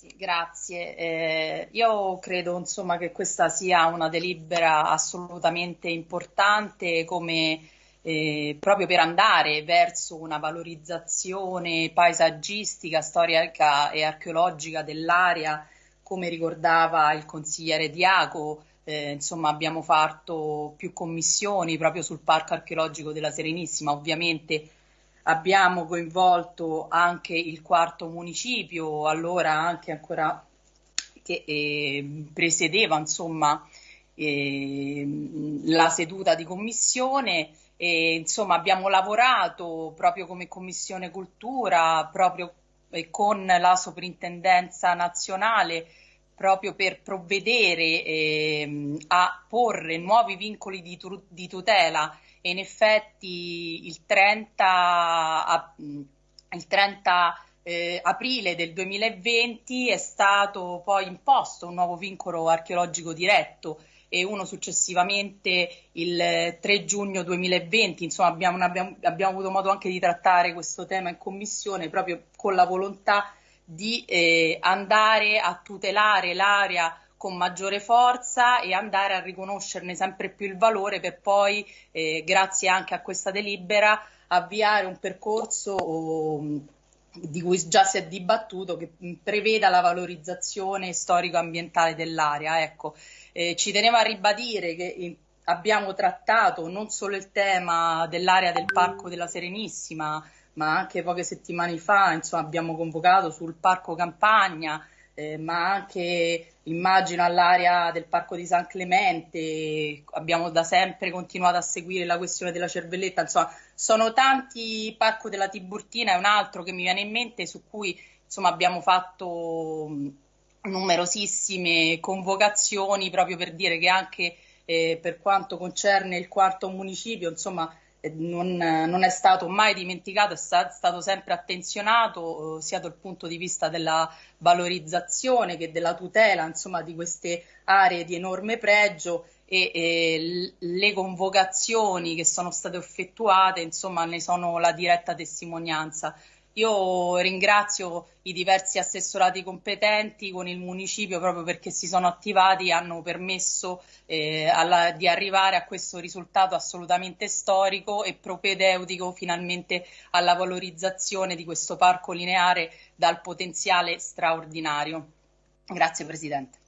Sì, grazie. Eh, io credo insomma, che questa sia una delibera assolutamente importante come eh, proprio per andare verso una valorizzazione paesaggistica, storica e archeologica dell'area, come ricordava il consigliere Diaco. Eh, insomma, abbiamo fatto più commissioni proprio sul Parco archeologico della Serenissima, ovviamente abbiamo coinvolto anche il quarto municipio, allora anche ancora che eh, presiedeva insomma, eh, la seduta di commissione. E, insomma, abbiamo lavorato proprio come Commissione Cultura, proprio con la Soprintendenza Nazionale, proprio per provvedere eh, a porre nuovi vincoli di, di tutela e in effetti il 30, il 30 eh, aprile del 2020 è stato poi imposto un nuovo vincolo archeologico diretto e uno successivamente il 3 giugno 2020. Insomma, abbiamo, abbiamo, abbiamo avuto modo anche di trattare questo tema in commissione proprio con la volontà di eh, andare a tutelare l'area con maggiore forza e andare a riconoscerne sempre più il valore per poi, eh, grazie anche a questa delibera, avviare un percorso oh, di cui già si è dibattuto che preveda la valorizzazione storico-ambientale dell'area. Ecco, eh, ci tenevo a ribadire che abbiamo trattato non solo il tema dell'area del Parco della Serenissima, ma anche poche settimane fa insomma, abbiamo convocato sul Parco Campagna, eh, ma anche immagino all'area del Parco di San Clemente, abbiamo da sempre continuato a seguire la questione della cervelletta, insomma sono tanti, Parco della Tiburtina è un altro che mi viene in mente su cui insomma abbiamo fatto numerosissime convocazioni proprio per dire che anche eh, per quanto concerne il quarto municipio, insomma non, non, è stato mai dimenticato, è stato sempre attenzionato eh, sia dal punto di vista della valorizzazione che della tutela insomma, di queste aree di enorme pregio e, e le convocazioni che sono state effettuate insomma, ne sono la diretta testimonianza. Io ringrazio i diversi assessorati competenti con il municipio proprio perché si sono attivati e hanno permesso eh, alla, di arrivare a questo risultato assolutamente storico e propedeutico finalmente alla valorizzazione di questo parco lineare dal potenziale straordinario. Grazie Presidente.